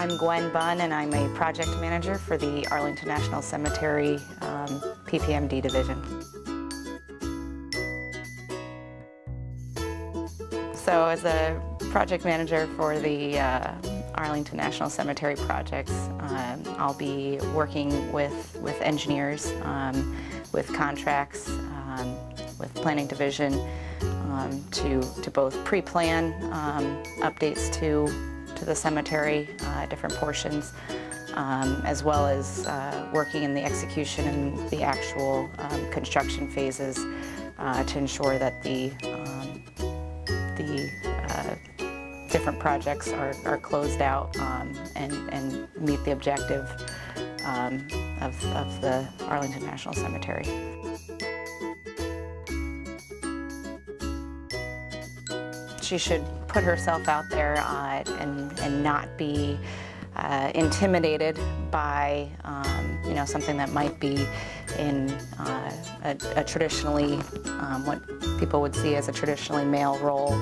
I'm Gwen Bunn and I'm a project manager for the Arlington National Cemetery um, PPMD division. So as a project manager for the uh, Arlington National Cemetery projects, um, I'll be working with, with engineers, um, with contracts, um, with planning division um, to, to both pre-plan um, updates to, to the cemetery, uh, different portions, um, as well as uh, working in the execution and the actual um, construction phases uh, to ensure that the, um, the uh, different projects are, are closed out um, and, and meet the objective um, of, of the Arlington National Cemetery. She should put herself out there uh, and, and not be uh, intimidated by um, you know something that might be in uh, a, a, traditionally um, what people would see as a traditionally male role.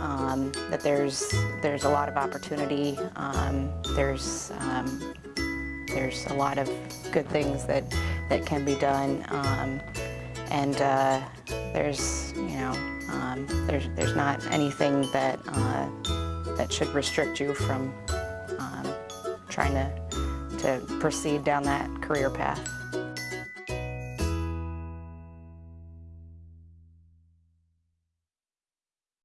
Um, that there's there's a lot of opportunity. Um, there's um, there's a lot of good things that that can be done, um, and uh, there's you know um, there's, there's not anything that, uh, that should restrict you from um, trying to, to proceed down that career path.